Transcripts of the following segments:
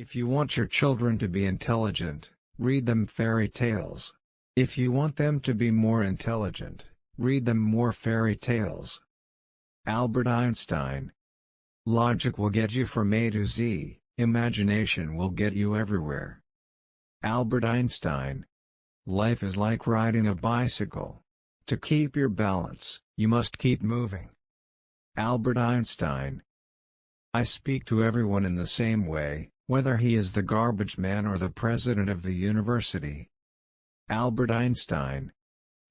If you want your children to be intelligent, read them fairy tales. If you want them to be more intelligent, read them more fairy tales. Albert Einstein Logic will get you from A to Z, imagination will get you everywhere. Albert Einstein Life is like riding a bicycle. To keep your balance, you must keep moving. Albert Einstein I speak to everyone in the same way, whether he is the garbage man or the president of the university. Albert Einstein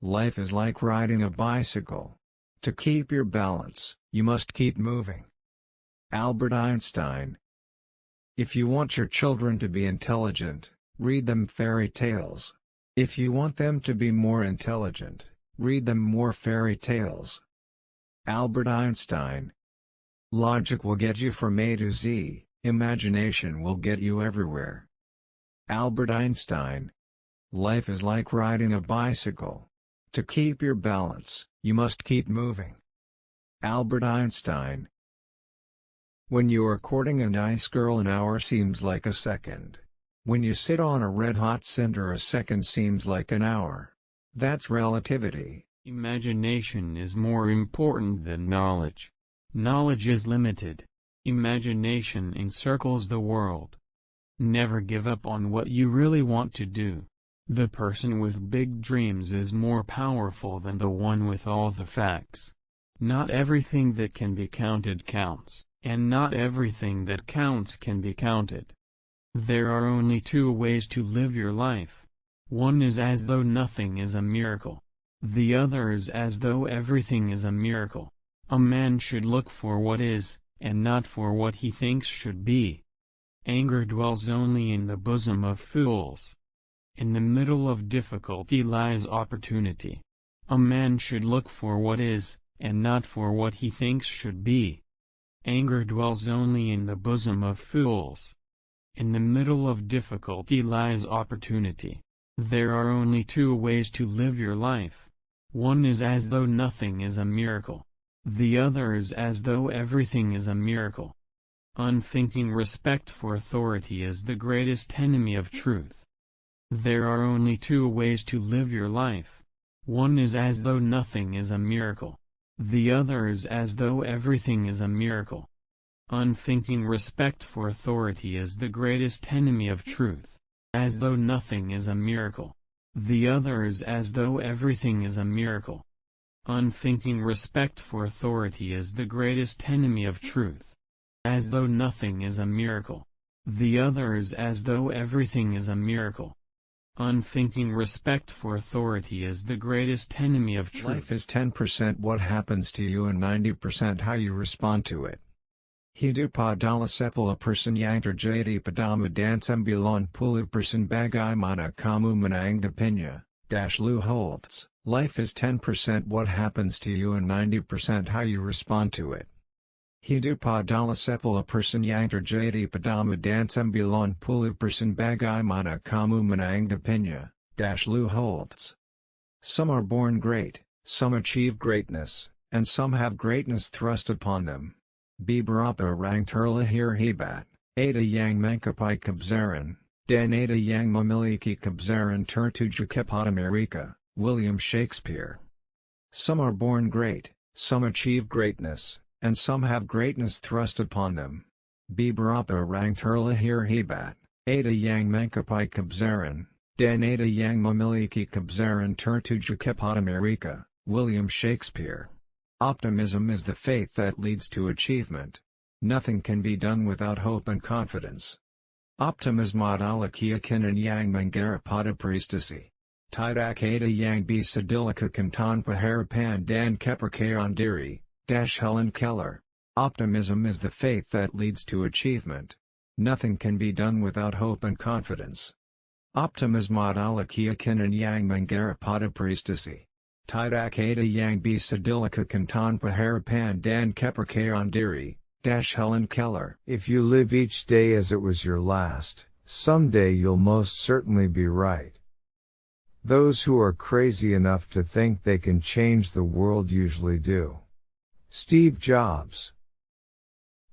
Life is like riding a bicycle. To keep your balance, you must keep moving. Albert Einstein If you want your children to be intelligent, read them fairy tales. If you want them to be more intelligent, read them more fairy tales. Albert Einstein Logic will get you from A to Z, imagination will get you everywhere. Albert Einstein Life is like riding a bicycle. To keep your balance, you must keep moving. Albert Einstein When you are courting a nice girl an hour seems like a second. When you sit on a red-hot cinder a second seems like an hour. That's relativity. Imagination is more important than knowledge. Knowledge is limited. Imagination encircles the world. Never give up on what you really want to do. The person with big dreams is more powerful than the one with all the facts. Not everything that can be counted counts, and not everything that counts can be counted. There are only two ways to live your life. One is as though nothing is a miracle. The other is as though everything is a miracle. A man should look for what is, and not for what he thinks should be. Anger dwells only in the bosom of fools. In the middle of difficulty lies opportunity. A man should look for what is, and not for what he thinks should be. Anger dwells only in the bosom of fools. In the middle of difficulty lies opportunity. There are only two ways to live your life. One is as though nothing is a miracle. The other is as though everything is a miracle. Unthinking respect for authority is the greatest enemy of truth. There are only two ways to live your life. One is as though nothing is a miracle. The other is as though everything is a miracle. Unthinking respect for authority is the greatest enemy of truth. As though nothing is a miracle. The other is as though everything is a miracle. Unthinking respect for authority is the greatest enemy of truth. As though nothing is a miracle. The other is as though everything is a miracle. Unthinking respect for authority is the greatest enemy of truth. Life is 10% what happens to you and 90% how you respond to it. Hidu padala sepala person yantar jadi padama dansembulan pulu person bagai mana kamu menang depinya, dash Lou Holtz. Life is 10% what happens to you and 90% how you respond to it. Hidupa dala sepala person yantar jadi padama dansembulan pulu person bagai mana kamu menang depinya, dash Lou Holtz. Some are born great, some achieve greatness, and some have greatness thrust upon them. Bibarapa rang terlahir hebat, ada yang mangkapai kabzaran, dan ada yang memiliki kabzaran tertuju kepada mereka. William Shakespeare. Some are born great, some achieve greatness, and some have greatness thrust upon them. Bibarapa rang terlahir hebat, ada yang mangkapai kabzaran, dan ada yang memiliki kabzaran tertuju kepada mereka, William Shakespeare. Optimism is the faith that leads to achievement. Nothing can be done without hope and confidence. Optimism adalah keyakinan yang mengarapada prestasi. Tidak ada yang bisa dilakukan tanpa harapan dan kepercayaan diri, Dash Helen Keller. Optimism is the faith that leads to achievement. Nothing can be done without hope and confidence. Optimism adalah keyakinan yang mengarapada prestasi. Tidak ada yang bisa dilakukan tanpa harapan dan kepercayaan diri, Dash Helen Keller. If you live each day as it was your last, someday you'll most certainly be right. Those who are crazy enough to think they can change the world usually do. Steve Jobs.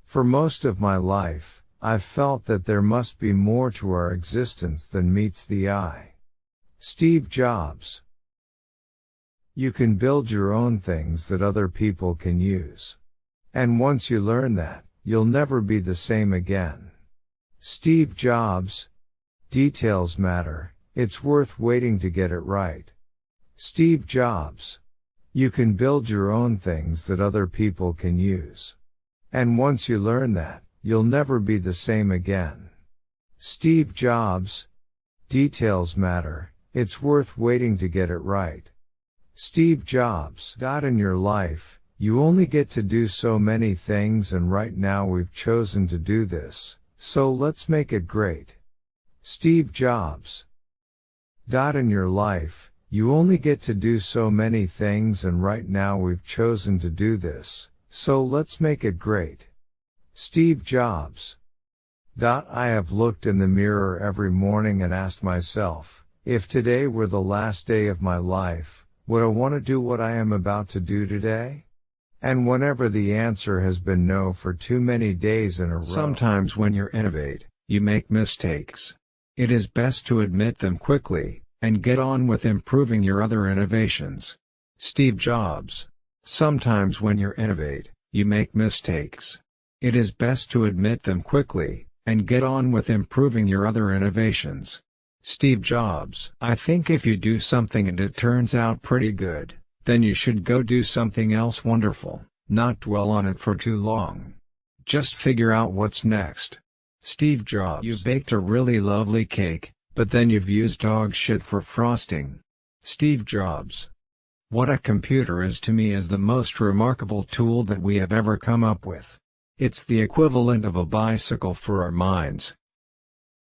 For most of my life, I've felt that there must be more to our existence than meets the eye. Steve Jobs. You can build your own things that other people can use. And once you learn that, you'll never be the same again. Steve Jobs. Details matter, it's worth waiting to get it right. Steve Jobs. You can build your own things that other people can use. And once you learn that, you'll never be the same again. Steve Jobs. Details matter, it's worth waiting to get it right. Steve Jobs. Got in your life, you only get to do so many things and right now we've chosen to do this, so let's make it great. Steve Jobs. In your life, you only get to do so many things and right now we've chosen to do this, so let's make it great. Steve Jobs. Dot I have looked in the mirror every morning and asked myself, if today were the last day of my life, would I want to do what I am about to do today? And whenever the answer has been no for too many days in a row. Sometimes when you innovate, you make mistakes. It is best to admit them quickly, and get on with improving your other innovations. Steve Jobs. Sometimes when you innovate, you make mistakes. It is best to admit them quickly, and get on with improving your other innovations. Steve Jobs. I think if you do something and it turns out pretty good, then you should go do something else wonderful, not dwell on it for too long. Just figure out what's next. Steve Jobs. You baked a really lovely cake, but then you've used dog shit for frosting. Steve Jobs. What a computer is to me is the most remarkable tool that we have ever come up with. It's the equivalent of a bicycle for our minds.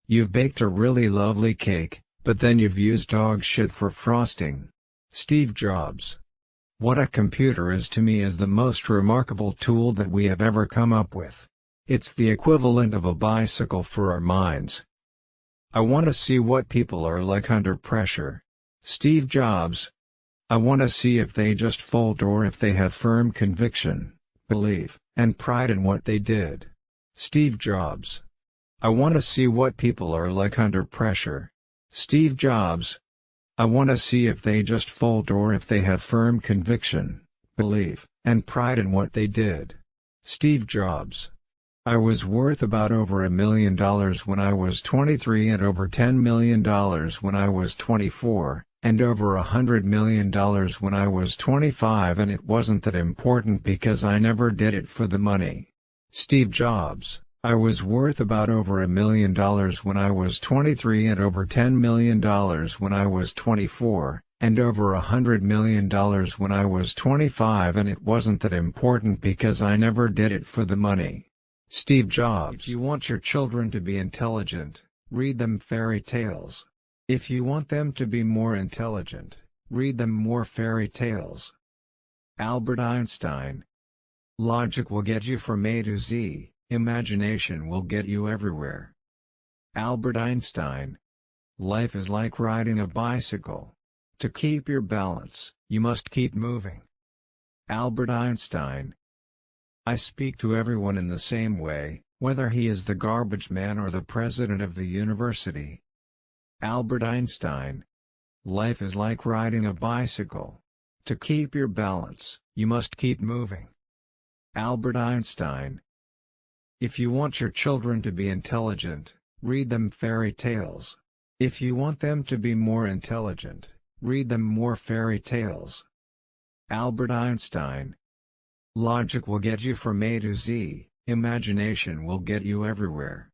You've baked a really lovely cake, but then you've used dog shit for frosting. Steve Jobs. What a computer is to me is the most remarkable tool that we have ever come up with. It's the equivalent of a bicycle for our minds. I want to see what people are like under pressure. Steve Jobs. I want to see if they just fold or if they have firm conviction, belief, and pride in what they did. Steve Jobs. I want to see what people are like under pressure. Steve Jobs. I want to see if they just fold or if they have firm conviction, belief, and pride in what they did. Steve Jobs. I was worth about over a million dollars when I was 23 and over $10 million when I was 24, and over a hundred million dollars when I was 25 and it wasn't that important because I never did it for the money. Steve Jobs I was worth about over a million dollars when I was 23 and over $10 million when I was 24, and over a hundred million dollars when I was 25 and it wasn't that important because I never did it for the money. Steve Jobs If you want your children to be intelligent, read them fairy tales. If you want them to be more intelligent, read them more fairy tales. Albert Einstein Logic will get you from A to Z. Imagination will get you everywhere. Albert Einstein. Life is like riding a bicycle. To keep your balance, you must keep moving. Albert Einstein. I speak to everyone in the same way, whether he is the garbage man or the president of the university. Albert Einstein. Life is like riding a bicycle. To keep your balance, you must keep moving. Albert Einstein. If you want your children to be intelligent, read them fairy tales. If you want them to be more intelligent, read them more fairy tales. Albert Einstein Logic will get you from A to Z, imagination will get you everywhere.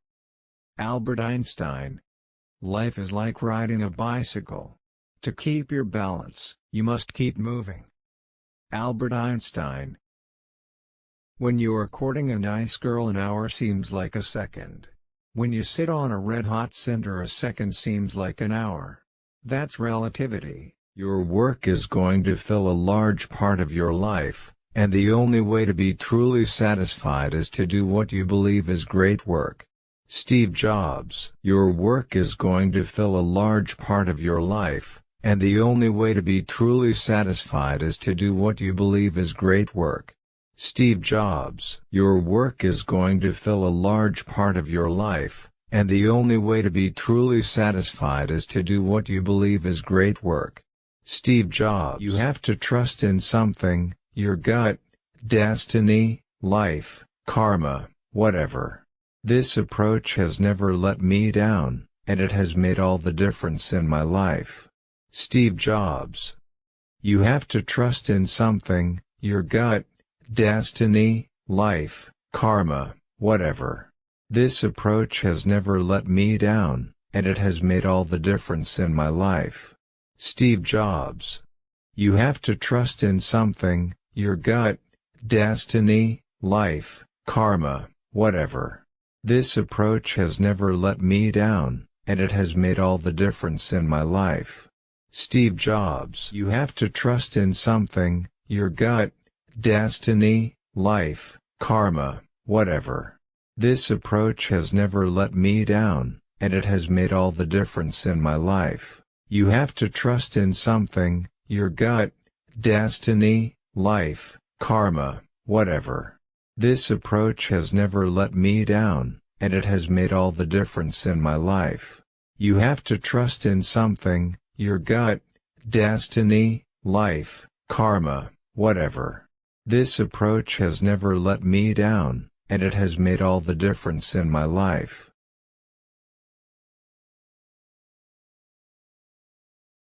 Albert Einstein Life is like riding a bicycle. To keep your balance, you must keep moving. Albert Einstein when you are courting a nice girl an hour seems like a second. When you sit on a red-hot cinder a second seems like an hour. That's relativity. Your work is going to fill a large part of your life, and the only way to be truly satisfied is to do what you believe is great work. Steve Jobs Your work is going to fill a large part of your life, and the only way to be truly satisfied is to do what you believe is great work. Steve Jobs. Your work is going to fill a large part of your life, and the only way to be truly satisfied is to do what you believe is great work. Steve Jobs. You have to trust in something, your gut, destiny, life, karma, whatever. This approach has never let me down, and it has made all the difference in my life. Steve Jobs. You have to trust in something, your gut, destiny, life, karma, whatever. This approach has never let me down, and it has made all the difference in my life. Steve Jobs. You have to trust in something, your gut, destiny, life, karma, whatever. This approach has never let me down, and it has made all the difference in my life. Steve Jobs. You have to trust in something, your gut, destiny, life, karma, whatever. This approach has never let me down, and it has made all the difference in my life. You have to trust in something, your gut, destiny, life, karma, whatever. This approach has never let me down, and it has made all the difference in my life. You have to trust in something, your gut, destiny, life, karma, whatever. This approach has never let me down, and it has made all the difference in my life.